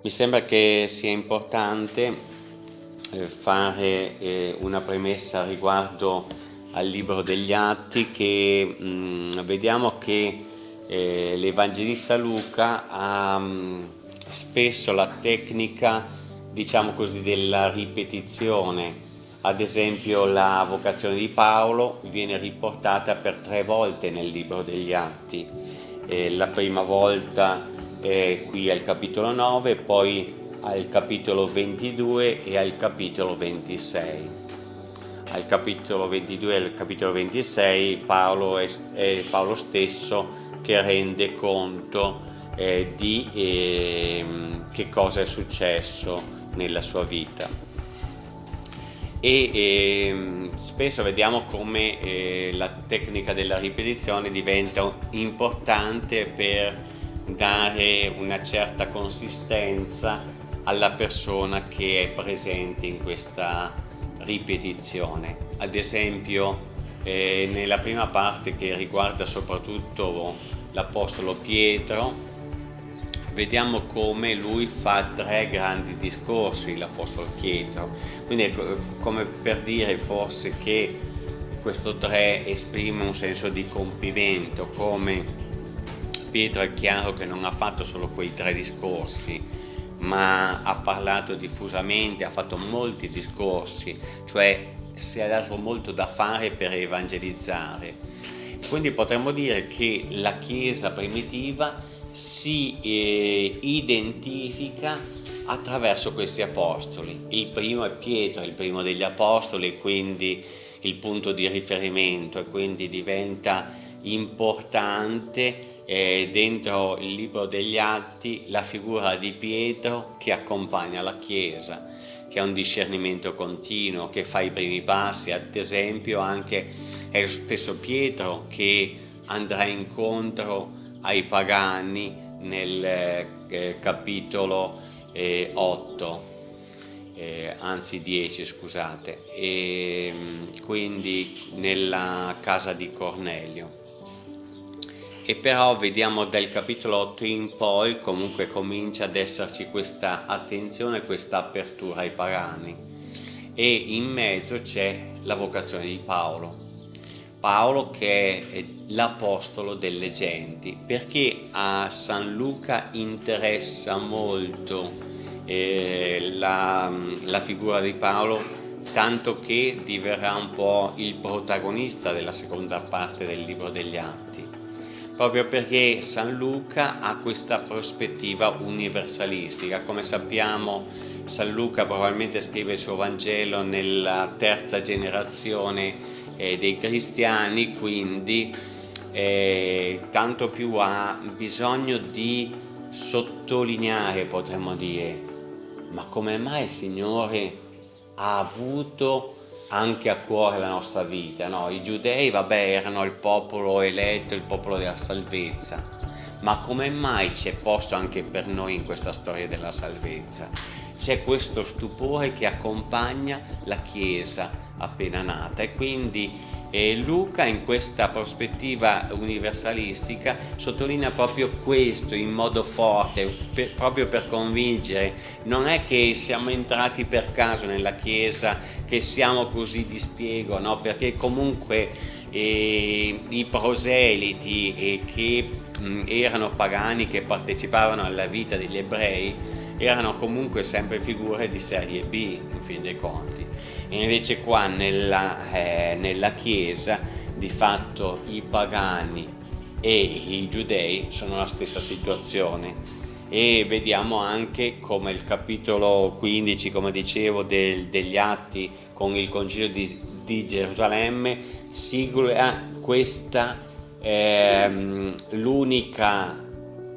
Mi sembra che sia importante eh, fare eh, una premessa riguardo al libro degli Atti che mm, vediamo che eh, l'Evangelista Luca ha mm, spesso la tecnica diciamo così della ripetizione. Ad esempio la vocazione di Paolo viene riportata per tre volte nel libro degli Atti. La prima volta eh, qui al capitolo 9, poi al capitolo 22 e al capitolo 26. Al capitolo 22 e al capitolo 26 Paolo è, è Paolo stesso che rende conto eh, di eh, che cosa è successo nella sua vita e eh, spesso vediamo come eh, la tecnica della ripetizione diventa importante per dare una certa consistenza alla persona che è presente in questa ripetizione. Ad esempio eh, nella prima parte che riguarda soprattutto l'Apostolo Pietro vediamo come lui fa tre grandi discorsi l'Apostolo Pietro quindi è come per dire forse che questo tre esprime un senso di compimento come Pietro è chiaro che non ha fatto solo quei tre discorsi, ma ha parlato diffusamente, ha fatto molti discorsi, cioè si è dato molto da fare per evangelizzare. Quindi potremmo dire che la Chiesa primitiva si eh, identifica attraverso questi apostoli. Il primo è Pietro, il primo degli apostoli, quindi il punto di riferimento e quindi diventa importante eh, dentro il libro degli Atti la figura di Pietro che accompagna la Chiesa, che ha un discernimento continuo, che fa i primi passi, ad esempio anche è lo stesso Pietro che andrà incontro ai pagani nel eh, capitolo eh, 8, eh, anzi 10 scusate, e, quindi nella casa di Cornelio e però vediamo dal capitolo 8 in poi comunque comincia ad esserci questa attenzione, questa apertura ai pagani e in mezzo c'è la vocazione di Paolo. Paolo che è l'apostolo delle genti perché a San Luca interessa molto eh, la, la figura di Paolo tanto che diverrà un po' il protagonista della seconda parte del libro degli Atti proprio perché San Luca ha questa prospettiva universalistica. Come sappiamo San Luca probabilmente scrive il suo Vangelo nella terza generazione eh, dei cristiani, quindi eh, tanto più ha bisogno di sottolineare, potremmo dire, ma come mai il Signore ha avuto anche a cuore la nostra vita. No? I giudei, vabbè, erano il popolo eletto, il popolo della salvezza, ma come mai c'è posto anche per noi in questa storia della salvezza? C'è questo stupore che accompagna la Chiesa appena nata e quindi e Luca in questa prospettiva universalistica sottolinea proprio questo in modo forte, per, proprio per convincere, non è che siamo entrati per caso nella Chiesa, che siamo così di spiego, no? perché comunque eh, i proseliti eh, che mh, erano pagani, che partecipavano alla vita degli ebrei, erano comunque sempre figure di serie B in fin dei conti invece qua nella, eh, nella Chiesa di fatto i pagani e i giudei sono la stessa situazione. E vediamo anche come il capitolo 15 come dicevo del, degli atti con il concilio di, di Gerusalemme sigla questa ehm, l'unica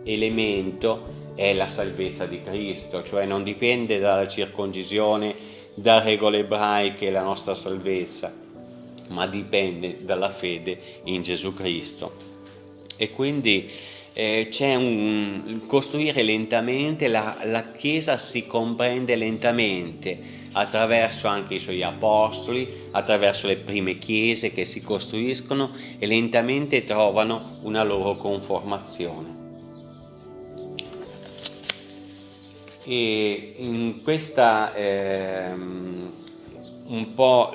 elemento è la salvezza di Cristo cioè non dipende dalla circoncisione da regole ebraiche la nostra salvezza, ma dipende dalla fede in Gesù Cristo. E quindi eh, c'è un costruire lentamente, la, la Chiesa si comprende lentamente attraverso anche i suoi apostoli, attraverso le prime chiese che si costruiscono e lentamente trovano una loro conformazione. E in questa ehm, un po'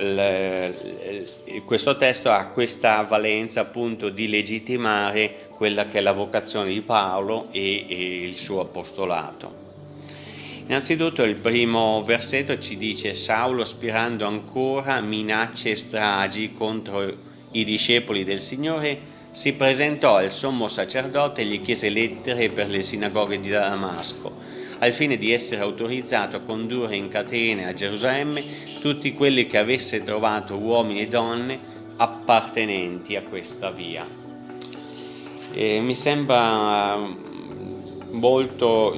questo testo ha questa valenza appunto di legittimare quella che è la vocazione di Paolo e, e il suo apostolato. Innanzitutto il primo versetto ci dice Saulo aspirando ancora minacce e stragi contro i discepoli del Signore si presentò al sommo sacerdote e gli chiese lettere per le sinagoghe di Damasco al fine di essere autorizzato a condurre in catene a Gerusalemme tutti quelli che avesse trovato uomini e donne appartenenti a questa via. E mi sembra molto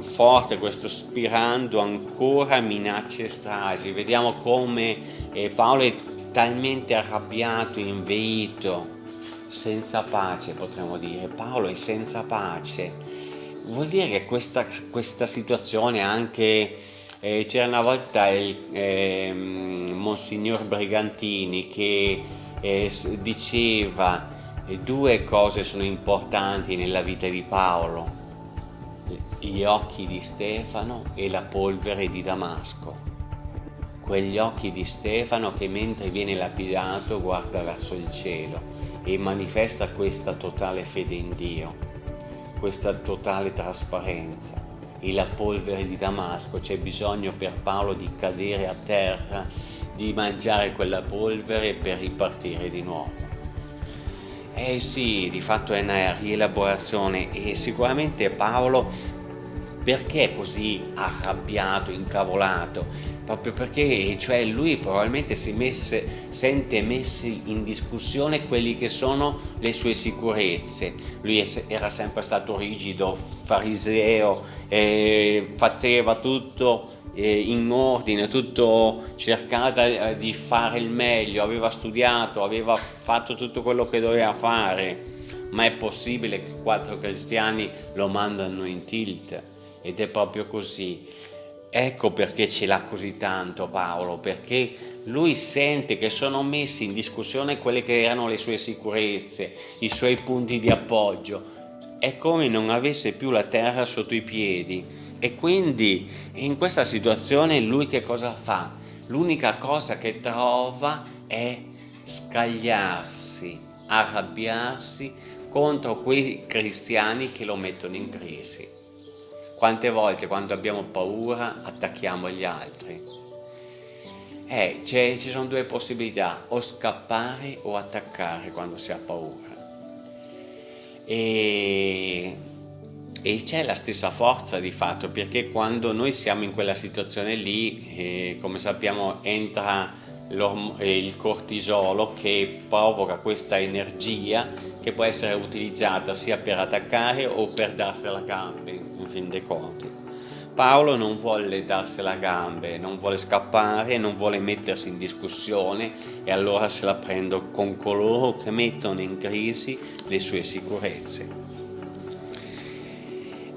forte questo spirando ancora minacce e stragi. Vediamo come eh, Paolo è talmente arrabbiato, inveito, senza pace potremmo dire. Paolo è senza pace vuol dire che questa, questa situazione anche eh, c'era una volta il eh, Monsignor Brigantini che eh, diceva eh, due cose sono importanti nella vita di Paolo gli occhi di Stefano e la polvere di Damasco. Quegli occhi di Stefano che mentre viene lapidato guarda verso il cielo e manifesta questa totale fede in Dio questa totale trasparenza e la polvere di Damasco, c'è bisogno per Paolo di cadere a terra, di mangiare quella polvere per ripartire di nuovo. Eh sì, di fatto è una rielaborazione e sicuramente Paolo perché è così arrabbiato, incavolato? Proprio perché cioè lui probabilmente si messe, sente messi in discussione quelli che sono le sue sicurezze. Lui era sempre stato rigido, fariseo, eh, faceva tutto eh, in ordine, tutto cercava eh, di fare il meglio, aveva studiato, aveva fatto tutto quello che doveva fare. Ma è possibile che quattro cristiani lo mandano in tilt? ed è proprio così. Ecco perché ce l'ha così tanto Paolo, perché lui sente che sono messi in discussione quelle che erano le sue sicurezze, i suoi punti di appoggio. È come non avesse più la terra sotto i piedi e quindi in questa situazione lui che cosa fa? L'unica cosa che trova è scagliarsi, arrabbiarsi contro quei cristiani che lo mettono in crisi. Quante volte quando abbiamo paura attacchiamo gli altri? Eh, ci sono due possibilità, o scappare o attaccare quando si ha paura. E, e c'è la stessa forza di fatto, perché quando noi siamo in quella situazione lì, eh, come sappiamo, entra il cortisolo che provoca questa energia che può essere utilizzata sia per attaccare o per darsela a gambe fin dei conti. Paolo non vuole darsela a gambe, non vuole scappare, non vuole mettersi in discussione e allora se la prendo con coloro che mettono in crisi le sue sicurezze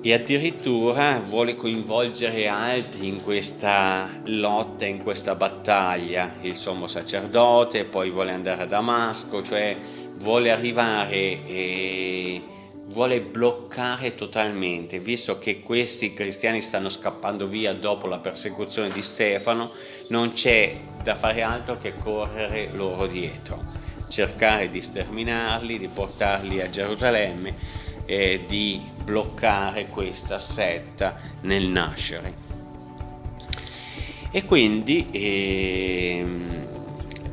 e addirittura vuole coinvolgere altri in questa lotta, in questa battaglia, il sommo sacerdote, poi vuole andare a Damasco, cioè vuole arrivare e vuole bloccare totalmente, visto che questi cristiani stanno scappando via dopo la persecuzione di Stefano, non c'è da fare altro che correre loro dietro, cercare di sterminarli, di portarli a Gerusalemme e di bloccare questa setta nel nascere. E quindi eh,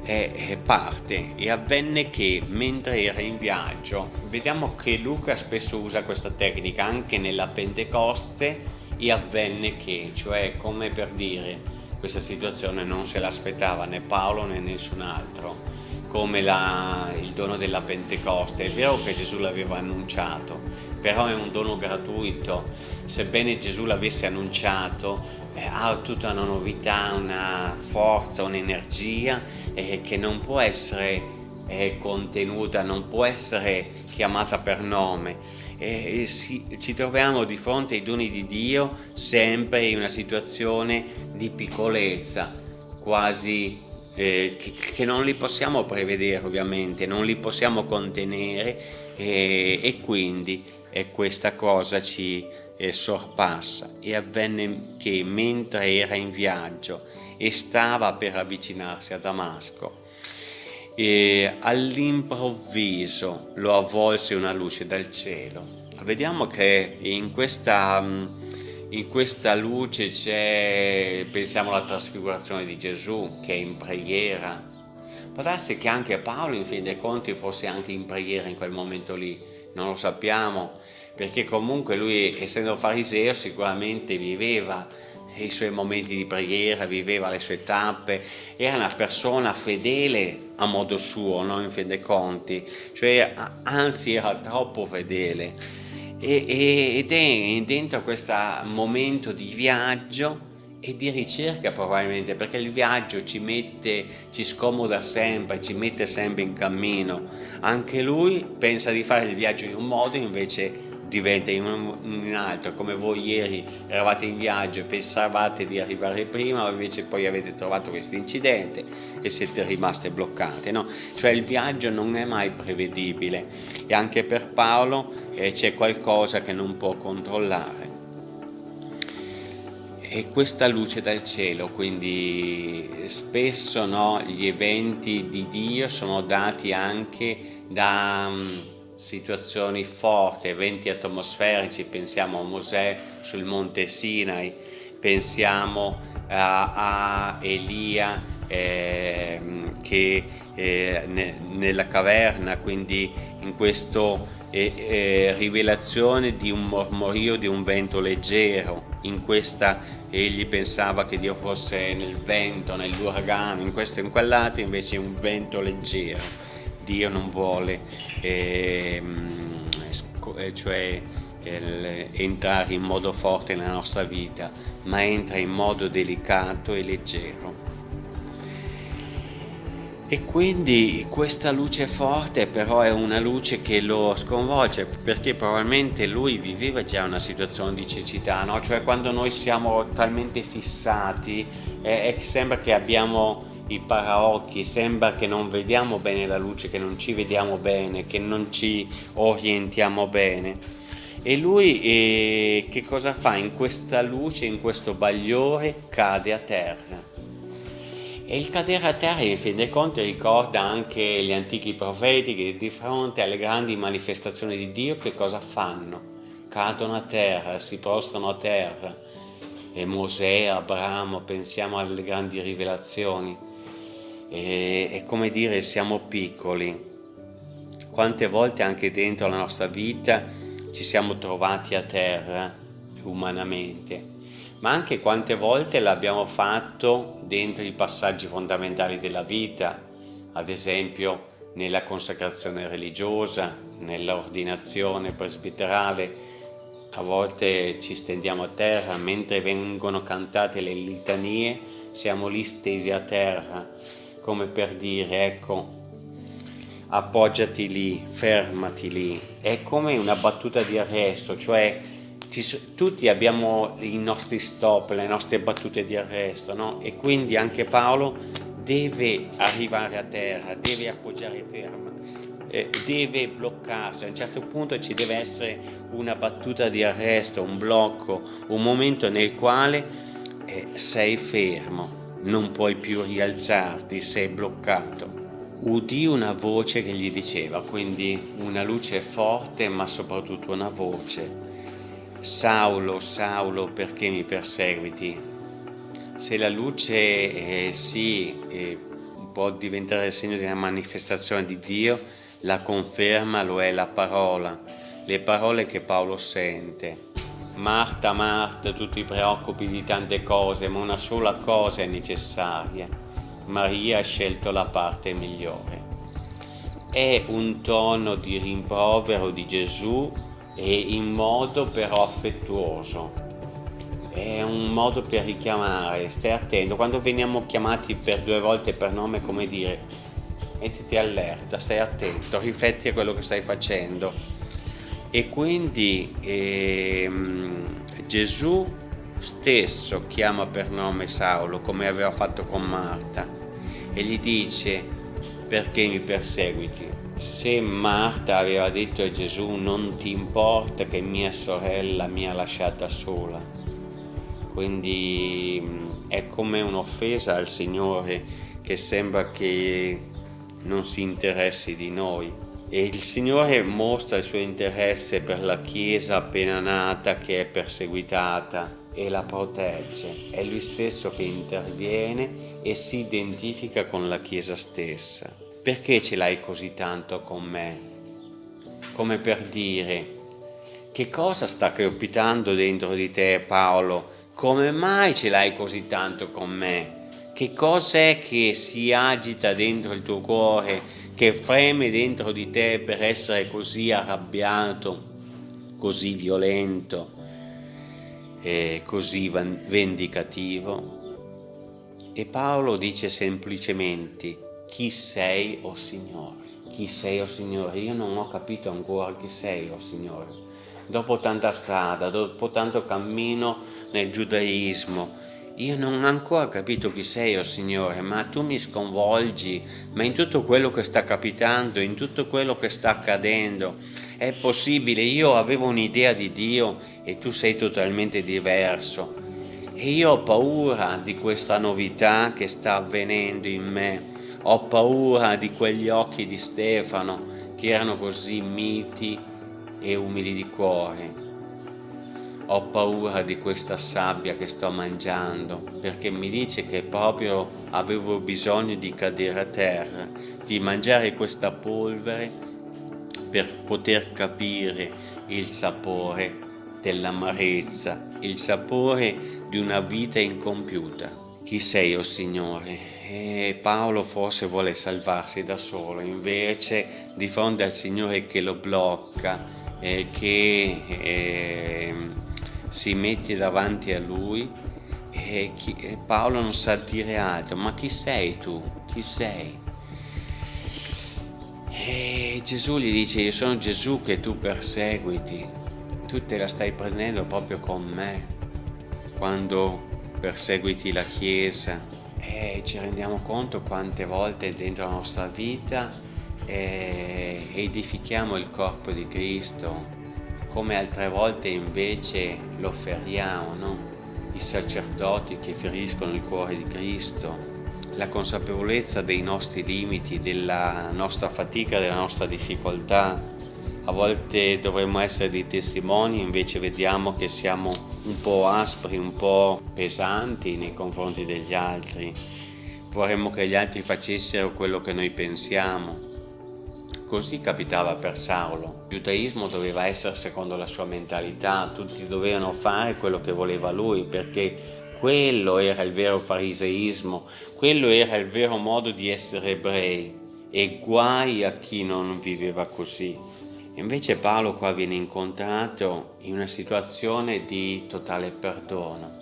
è parte e avvenne che mentre era in viaggio, vediamo che Luca spesso usa questa tecnica anche nella Pentecoste e avvenne che, cioè come per dire questa situazione non se l'aspettava né Paolo né nessun altro come la, il dono della Pentecoste. È vero che Gesù l'aveva annunciato, però è un dono gratuito. Sebbene Gesù l'avesse annunciato, eh, ha tutta una novità, una forza, un'energia eh, che non può essere eh, contenuta, non può essere chiamata per nome. E si, ci troviamo di fronte ai doni di Dio sempre in una situazione di piccolezza, quasi eh, che, che, non li possiamo prevedere ovviamente, non li possiamo contenere eh, e quindi eh, questa cosa ci eh, sorpassa e avvenne che mentre era in viaggio e stava per avvicinarsi a Damasco, e all'improvviso lo avvolse una luce dal cielo. Vediamo che in questa, in questa luce c'è, pensiamo alla trasfigurazione di Gesù che è in preghiera. Può darsi che anche Paolo in fin dei conti fosse anche in preghiera in quel momento lì, non lo sappiamo, perché comunque lui essendo fariseo sicuramente viveva i suoi momenti di preghiera, viveva le sue tappe, era una persona fedele a modo suo, no? in fin dei conti, cioè anzi era troppo fedele ed è dentro questo momento di viaggio e di ricerca probabilmente perché il viaggio ci mette, ci scomoda sempre, ci mette sempre in cammino. Anche lui pensa di fare il viaggio in un modo invece diventa in un, in altro, come voi ieri eravate in viaggio e pensavate di arrivare prima, invece poi avete trovato questo incidente e siete rimaste bloccate, no? Cioè il viaggio non è mai prevedibile e anche per Paolo eh, c'è qualcosa che non può controllare. E questa luce dal cielo, quindi spesso no, gli eventi di Dio sono dati anche da situazioni forti, eventi atmosferici, pensiamo a Mosè sul monte Sinai, pensiamo a, a Elia eh, che eh, ne, nella caverna, quindi in questa eh, rivelazione di un mormorio di un vento leggero, in questa egli pensava che Dio fosse nel vento, nell'uragano, in questo e in quell'altro invece un vento leggero Dio non vuole ehm, eh, cioè, eh, entrare in modo forte nella nostra vita, ma entra in modo delicato e leggero. E quindi questa luce forte però è una luce che lo sconvolge perché probabilmente lui viveva già una situazione di cecità, no? cioè quando noi siamo talmente fissati eh, sembra che abbiamo i paraocchi, sembra che non vediamo bene la luce, che non ci vediamo bene, che non ci orientiamo bene. E lui eh, che cosa fa? In questa luce, in questo bagliore, cade a terra. E il cadere a terra, in fin dei conti, ricorda anche gli antichi profeti che di fronte alle grandi manifestazioni di Dio che cosa fanno? Cadono a terra, si prostrano a terra. E Mosè, Abramo, pensiamo alle grandi rivelazioni e, è come dire siamo piccoli. Quante volte anche dentro la nostra vita ci siamo trovati a terra umanamente, ma anche quante volte l'abbiamo fatto dentro i passaggi fondamentali della vita, ad esempio nella consacrazione religiosa, nell'ordinazione presbiterale, a volte ci stendiamo a terra mentre vengono cantate le litanie, siamo lì stesi a terra come per dire ecco appoggiati lì, fermati lì, è come una battuta di arresto, cioè ci, tutti abbiamo i nostri stop, le nostre battute di arresto, no? E quindi anche Paolo deve arrivare a terra, deve appoggiare ferma, eh, deve bloccarsi, a un certo punto ci deve essere una battuta di arresto, un blocco, un momento nel quale eh, sei fermo, non puoi più rialzarti, sei bloccato. Udì una voce che gli diceva, quindi una luce forte ma soprattutto una voce. Saulo, Saulo, perché mi perseguiti? Se la luce eh, sì, eh, può diventare il segno di una manifestazione di Dio, la conferma lo è la parola, le parole che Paolo sente. Marta, Marta, tu ti preoccupi di tante cose, ma una sola cosa è necessaria. Maria ha scelto la parte migliore. È un tono di rimprovero di Gesù e in modo però affettuoso. È un modo per richiamare, stai attento. Quando veniamo chiamati per due volte per nome, come dire, mettiti allerta, stai attento, rifletti a quello che stai facendo e quindi ehm, Gesù stesso chiama per nome Saulo come aveva fatto con Marta e gli dice perché mi perseguiti se Marta aveva detto a Gesù non ti importa che mia sorella mi ha lasciata sola, quindi mm, è come un'offesa al Signore che sembra che non si interessi di noi. E il Signore mostra il suo interesse per la Chiesa appena nata che è perseguitata e la protegge. È Lui stesso che interviene e si identifica con la Chiesa stessa. Perché ce l'hai così tanto con me? Come per dire, che cosa sta crepitando dentro di te Paolo? Come mai ce l'hai così tanto con me? Che cos'è che si agita dentro il tuo cuore, che freme dentro di te per essere così arrabbiato, così violento, e così vendicativo? E Paolo dice semplicemente, chi sei, o oh Signore? Chi sei, o oh Signore? Io non ho capito ancora chi sei, o oh Signore. Dopo tanta strada, dopo tanto cammino nel giudaismo, io non ho ancora capito chi sei, oh Signore, ma tu mi sconvolgi, ma in tutto quello che sta capitando, in tutto quello che sta accadendo, è possibile, io avevo un'idea di Dio e tu sei totalmente diverso. E io ho paura di questa novità che sta avvenendo in me, ho paura di quegli occhi di Stefano che erano così miti e umili di cuore ho paura di questa sabbia che sto mangiando perché mi dice che proprio avevo bisogno di cadere a terra, di mangiare questa polvere per poter capire il sapore dell'amarezza, il sapore di una vita incompiuta. Chi sei, o oh Signore? E Paolo forse vuole salvarsi da solo, invece di fronte al Signore che lo blocca, eh, che eh, si mette davanti a lui e, chi, e Paolo non sa dire altro, ma chi sei tu? Chi sei? E Gesù gli dice, io sono Gesù che tu perseguiti, tu te la stai prendendo proprio con me quando perseguiti la Chiesa e ci rendiamo conto quante volte dentro la nostra vita eh, edifichiamo il corpo di Cristo come altre volte invece lo feriamo, no? i sacerdoti che feriscono il cuore di Cristo, la consapevolezza dei nostri limiti, della nostra fatica, della nostra difficoltà. A volte dovremmo essere dei testimoni, invece vediamo che siamo un po' aspri, un po' pesanti nei confronti degli altri. Vorremmo che gli altri facessero quello che noi pensiamo, Così capitava per Saulo. Il giudaismo doveva essere secondo la sua mentalità, tutti dovevano fare quello che voleva lui perché quello era il vero fariseismo, quello era il vero modo di essere ebrei e guai a chi non viveva così. Invece Paolo qua viene incontrato in una situazione di totale perdono.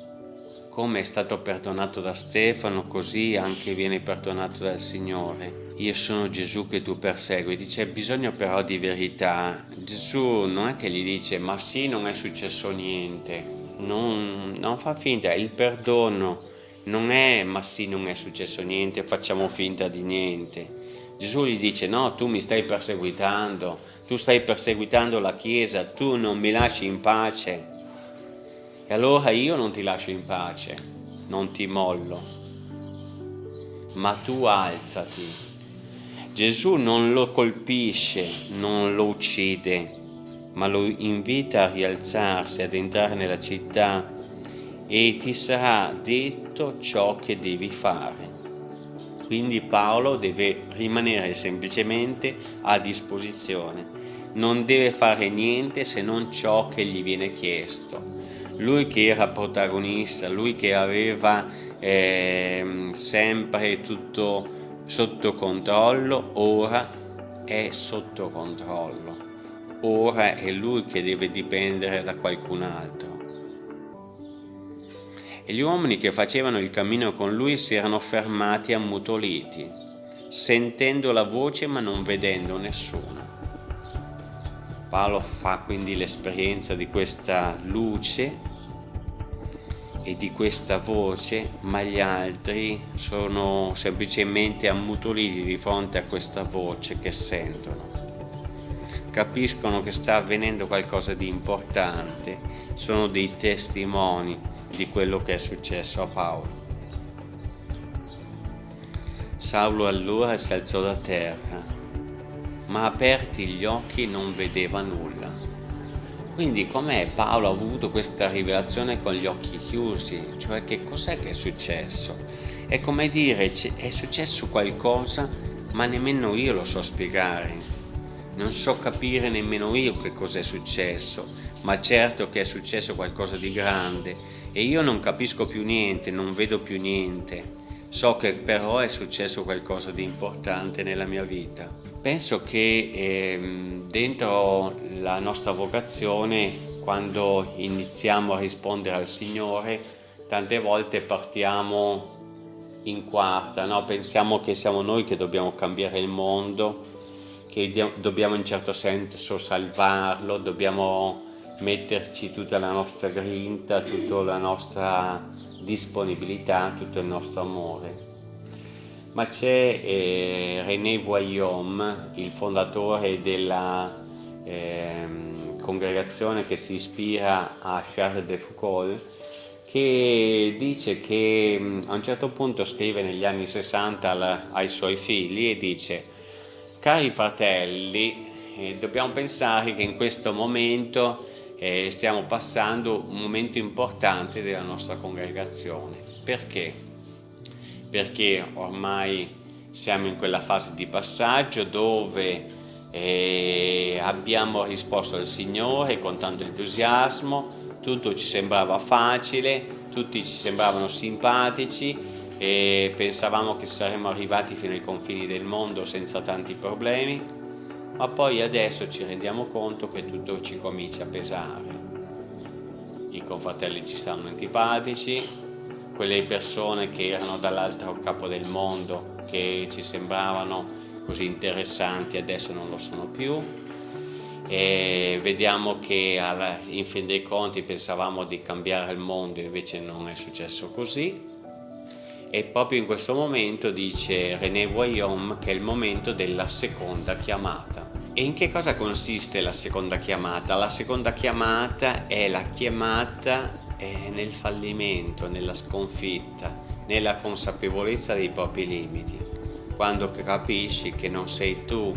Come è stato perdonato da Stefano, così anche viene perdonato dal Signore io sono Gesù che tu perseguiti, c'è bisogno però di verità. Gesù non è che gli dice ma sì non è successo niente, non, non fa finta, il perdono non è ma sì non è successo niente, facciamo finta di niente. Gesù gli dice no, tu mi stai perseguitando, tu stai perseguitando la Chiesa, tu non mi lasci in pace. E allora io non ti lascio in pace, non ti mollo, ma tu alzati Gesù non lo colpisce, non lo uccide, ma lo invita a rialzarsi, ad entrare nella città e ti sarà detto ciò che devi fare. Quindi Paolo deve rimanere semplicemente a disposizione, non deve fare niente se non ciò che gli viene chiesto. Lui che era protagonista, lui che aveva eh, sempre tutto sotto controllo, ora è sotto controllo, ora è lui che deve dipendere da qualcun altro. E gli uomini che facevano il cammino con lui si erano fermati ammutoliti, sentendo la voce ma non vedendo nessuno. Paolo fa quindi l'esperienza di questa luce e di questa voce, ma gli altri sono semplicemente ammutoliti di fronte a questa voce che sentono. capiscono che sta avvenendo qualcosa di importante, sono dei testimoni di quello che è successo a Paolo. Saulo allora si alzò da terra, ma aperti gli occhi non vedeva nulla. Quindi com'è Paolo ha avuto questa rivelazione con gli occhi chiusi? Cioè che cos'è che è successo? È come dire è successo qualcosa ma nemmeno io lo so spiegare non so capire nemmeno io che cos'è successo, ma certo che è successo qualcosa di grande e io non capisco più niente, non vedo più niente. So che però è successo qualcosa di importante nella mia vita. Penso che eh, dentro la nostra vocazione, quando iniziamo a rispondere al Signore, tante volte partiamo in quarta, no? pensiamo che siamo noi che dobbiamo cambiare il mondo, che dobbiamo in certo senso salvarlo, dobbiamo metterci tutta la nostra grinta, tutta la nostra disponibilità, tutto il nostro amore. Ma c'è eh, René Voyom, il fondatore della eh, congregazione che si ispira a Charles de Foucault, che dice che mm, a un certo punto scrive negli anni 60 ai suoi figli e dice Cari fratelli, eh, dobbiamo pensare che in questo momento eh, stiamo passando un momento importante della nostra congregazione. Perché? Perché ormai siamo in quella fase di passaggio dove eh, abbiamo risposto al Signore con tanto entusiasmo, tutto ci sembrava facile, tutti ci sembravano simpatici e pensavamo che saremmo arrivati fino ai confini del mondo senza tanti problemi, ma poi adesso ci rendiamo conto che tutto ci comincia a pesare. I confratelli ci stanno antipatici, quelle persone che erano dall'altro capo del mondo, che ci sembravano così interessanti, adesso non lo sono più. E vediamo che in fin dei conti pensavamo di cambiare il mondo, invece non è successo così e proprio in questo momento dice René Voyom che è il momento della seconda chiamata. E in che cosa consiste la seconda chiamata? La seconda chiamata è la chiamata eh, nel fallimento, nella sconfitta, nella consapevolezza dei propri limiti, quando capisci che non sei tu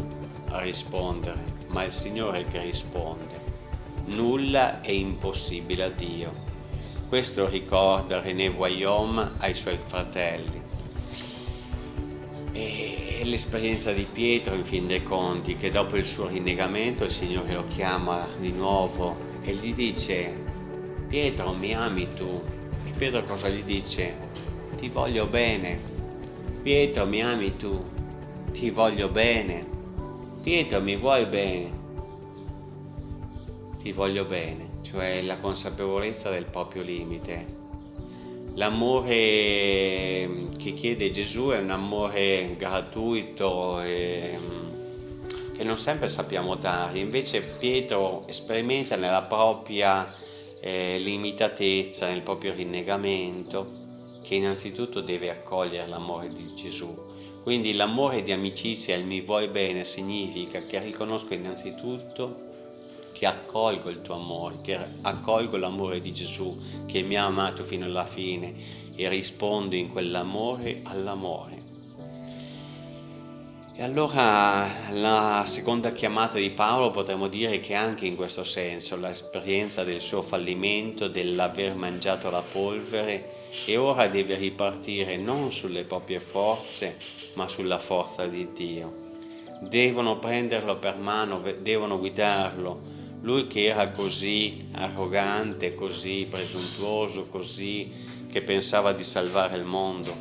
a rispondere, ma il Signore che risponde. Nulla è impossibile a Dio. Questo ricorda René Voyom ai suoi fratelli. E l'esperienza di Pietro in fin dei conti, che dopo il suo rinnegamento il Signore lo chiama di nuovo e gli dice Pietro mi ami tu? E Pietro cosa gli dice? Ti voglio bene. Pietro mi ami tu? Ti voglio bene. Pietro mi vuoi bene? Ti voglio bene cioè la consapevolezza del proprio limite. L'amore che chiede Gesù è un amore gratuito e che non sempre sappiamo dare, invece Pietro sperimenta nella propria eh, limitatezza, nel proprio rinnegamento, che innanzitutto deve accogliere l'amore di Gesù. Quindi l'amore di amicizia, il mi vuoi bene, significa che riconosco innanzitutto che accolgo il tuo amore, che accolgo l'amore di Gesù che mi ha amato fino alla fine e rispondo in quell'amore all'amore. E allora la seconda chiamata di Paolo potremmo dire che anche in questo senso l'esperienza del suo fallimento, dell'aver mangiato la polvere e ora deve ripartire non sulle proprie forze ma sulla forza di Dio. Devono prenderlo per mano, devono guidarlo, lui che era così arrogante, così presuntuoso, così che pensava di salvare il mondo,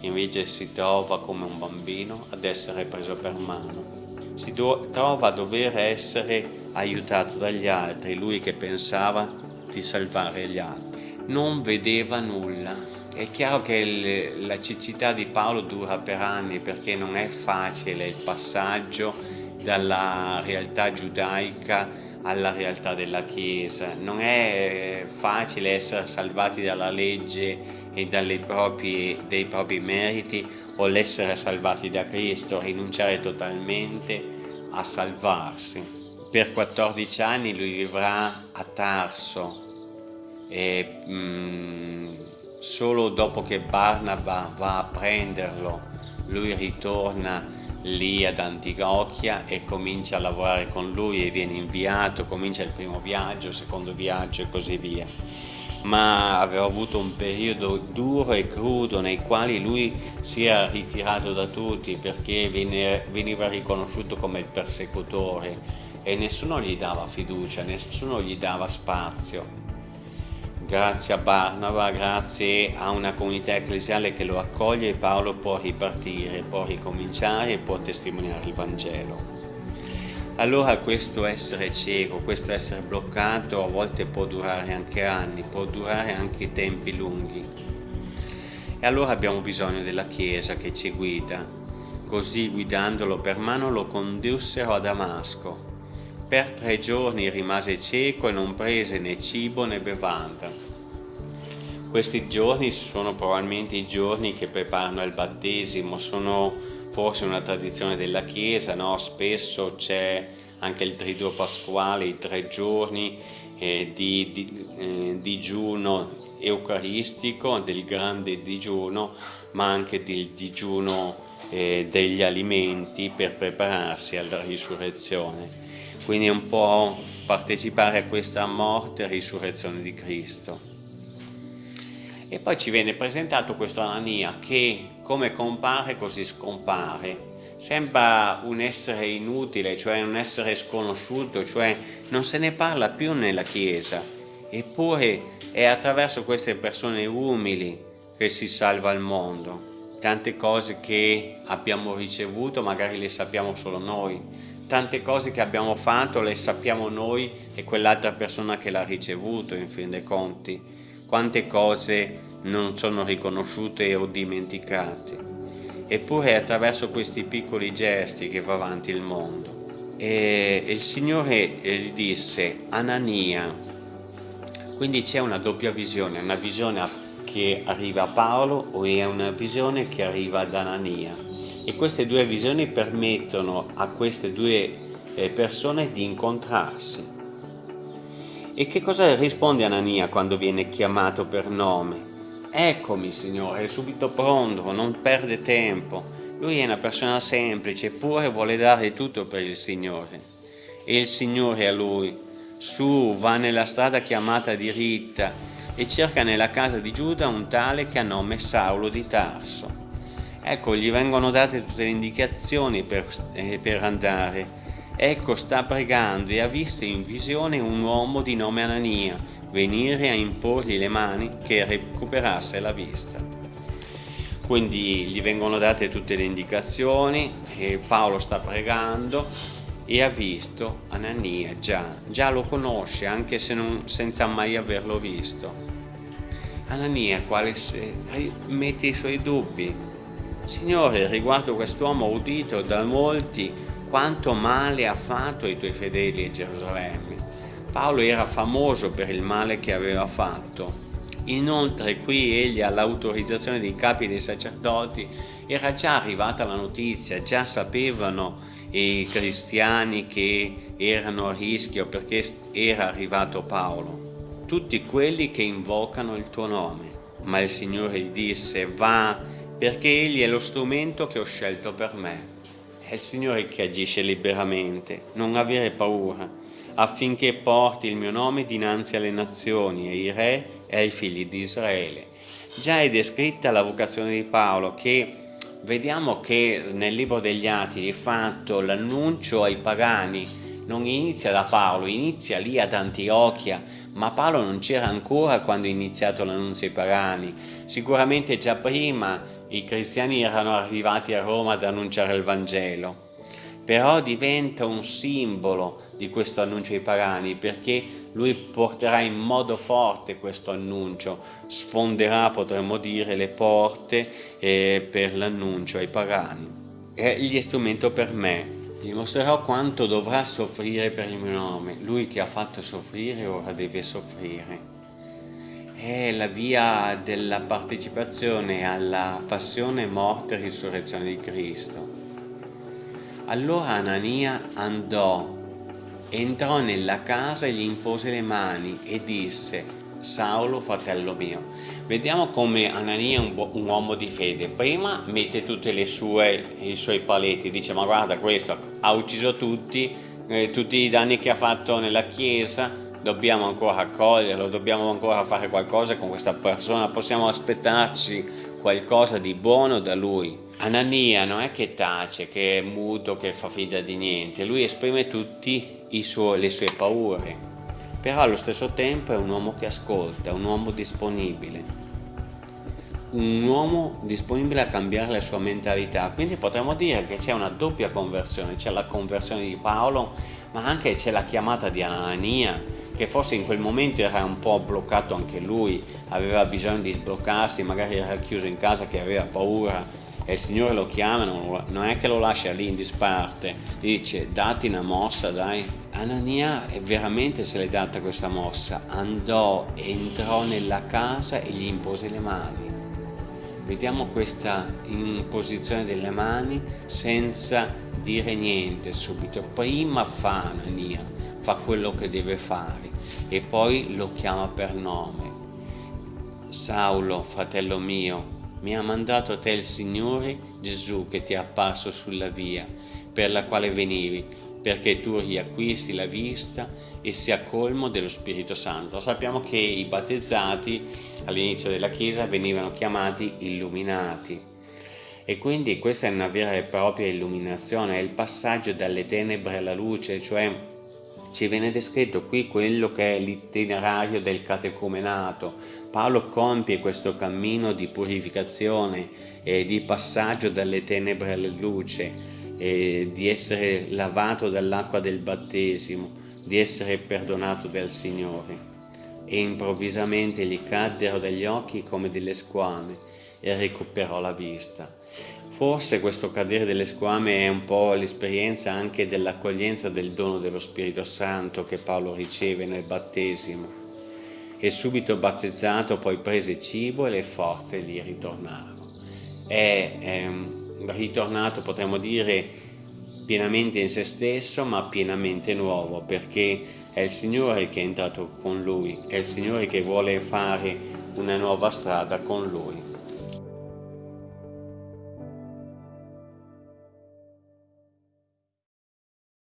invece si trova come un bambino ad essere preso per mano. Si trova a dover essere aiutato dagli altri, lui che pensava di salvare gli altri. Non vedeva nulla. È chiaro che la cecità di Paolo dura per anni perché non è facile il passaggio dalla realtà giudaica alla realtà della Chiesa. Non è facile essere salvati dalla legge e proprie, dei propri meriti o l'essere salvati da Cristo, rinunciare totalmente a salvarsi. per 14 anni lui vivrà a Tarso e mh, mm, solo dopo che Barnaba va a prenderlo lui ritorna lì ad Antiochia e comincia a lavorare con lui e viene inviato, comincia il primo viaggio, il secondo viaggio e così via. Ma aveva avuto un periodo duro e crudo nei quali lui si era ritirato da tutti perché veniva riconosciuto come il persecutore e nessuno gli dava fiducia, nessuno gli dava spazio grazie a Barnaba, grazie a una comunità ecclesiale che lo accoglie, Paolo può ripartire, può ricominciare e può testimoniare il Vangelo. Allora questo essere cieco, questo essere bloccato a volte può durare anche anni, può durare anche tempi lunghi. E allora abbiamo bisogno della Chiesa che ci guida. Così guidandolo per mano lo condussero a Damasco per tre giorni rimase cieco e non prese né cibo né bevanda. Questi giorni sono probabilmente i giorni che preparano il battesimo, sono forse una tradizione della Chiesa, no? spesso c'è anche il triduo pasquale, i tre giorni eh, di, di eh, digiuno eucaristico, del grande digiuno, ma anche del digiuno eh, degli alimenti per prepararsi alla risurrezione quindi un po' partecipare a questa morte e risurrezione di Cristo. E poi ci viene presentato questo Anania che come compare così scompare. Sembra un essere inutile, cioè un essere sconosciuto, cioè non se ne parla più nella Chiesa. Eppure è attraverso queste persone umili che si salva il mondo. Tante cose che abbiamo ricevuto magari le sappiamo solo noi, tante cose che abbiamo fatto le sappiamo noi e quell'altra persona che l'ha ricevuto in fin dei conti. Quante cose non sono riconosciute o dimenticate. Eppure è attraverso questi piccoli gesti che va avanti il mondo. E il Signore gli disse Anania. Quindi c'è una doppia visione una visione che arriva a Paolo e una visione che arriva ad Anania e queste due visioni permettono a queste due eh, persone di incontrarsi. E che cosa risponde Anania quando viene chiamato per nome? Eccomi Signore, è subito pronto, non perde tempo. Lui è una persona semplice, eppure vuole dare tutto per il Signore. E il Signore a lui, su, va nella strada chiamata diritta e cerca nella casa di Giuda un tale che ha nome Saulo di Tarso Ecco, gli vengono date tutte le indicazioni per, eh, per andare. Ecco, sta pregando e ha visto in visione un uomo di nome Anania venire a imporgli le mani che recuperasse la vista. Quindi gli vengono date tutte le indicazioni Paolo sta pregando e ha visto Anania già, già lo conosce anche se non, senza mai averlo visto. Anania quale se, mette i suoi dubbi, Signore, riguardo quest'uomo udito da molti, quanto male ha fatto ai tuoi fedeli a Gerusalemme. Paolo era famoso per il male che aveva fatto. Inoltre qui egli all'autorizzazione dei capi dei sacerdoti era già arrivata la notizia, già sapevano i cristiani che erano a rischio perché era arrivato Paolo. Tutti quelli che invocano il tuo nome. Ma il Signore gli disse, va perché Egli è lo strumento che ho scelto per me. È il Signore che agisce liberamente, non avere paura, affinché porti il mio nome dinanzi alle nazioni, ai re e ai figli di Israele. Già è descritta la vocazione di Paolo che vediamo che nel libro degli Atti di fatto l'annuncio ai pagani non inizia da Paolo, inizia lì ad Antiochia, ma Paolo non c'era ancora quando è iniziato l'annunzio ai pagani, sicuramente già prima i cristiani erano arrivati a Roma ad annunciare il Vangelo, però diventa un simbolo di questo annuncio ai pagani perché lui porterà in modo forte questo annuncio, sfonderà, potremmo dire, le porte eh, per l'annuncio ai pagani. È gli strumento per me, dimostrerò quanto dovrà soffrire per il mio nome. Lui che ha fatto soffrire ora deve soffrire è la via della partecipazione alla passione, morte e risurrezione di Cristo. Allora Anania andò entrò nella casa e gli impose le mani e disse Saulo fratello mio. Vediamo come Anania è un, un, uomo di fede. Prima mette tutti i suoi paletti dice ma guarda questo ha ucciso tutti eh, tutti i danni che ha fatto nella chiesa dobbiamo ancora accoglierlo dobbiamo ancora fare qualcosa con questa persona possiamo aspettarci qualcosa di buono da lui. Anania non è che tace che è muto che fa finta di niente lui esprime tutte le sue paure però allo stesso tempo è un uomo che ascolta, un uomo disponibile, un uomo disponibile a cambiare la sua mentalità, quindi potremmo dire che c'è una doppia conversione, c'è la conversione di Paolo, ma anche c'è la chiamata di Anania, che forse in quel momento era un po' bloccato anche lui, aveva bisogno di sbloccarsi, magari era chiuso in casa che aveva paura, e il Signore lo chiama, non è che lo lascia lì in disparte, dice dati una mossa dai, Anania veramente se l'è data questa mossa, andò, entrò nella casa e gli impose le mani. Vediamo questa imposizione delle mani senza dire niente subito. Prima fa Anania, fa quello che deve fare e poi lo chiama per nome. Saulo, fratello mio, mi ha mandato a te il Signore Gesù che ti è apparso sulla via per la quale venivi perché tu riacquisti la vista e sia colmo dello Spirito Santo. Sappiamo che i battezzati all'inizio della Chiesa venivano chiamati illuminati e quindi questa è una vera e propria illuminazione, è il passaggio dalle tenebre alla luce, cioè ci viene descritto qui quello che è l'itinerario del catecumenato. Paolo compie questo cammino di purificazione e di passaggio dalle tenebre alla luce di essere lavato dall'acqua del battesimo, di essere perdonato dal Signore. E improvvisamente gli caddero dagli occhi come delle squame e recuperò la vista. Forse questo cadere delle squame è un po' l'esperienza anche dell'accoglienza del dono dello Spirito Santo che Paolo riceve nel battesimo. E subito battezzato poi prese cibo e le forze gli ritornarono. È, ehm, ritornato, potremmo dire, pienamente in se stesso, ma pienamente nuovo, perché è il Signore che è entrato con lui, è il Signore che vuole fare una nuova strada con lui.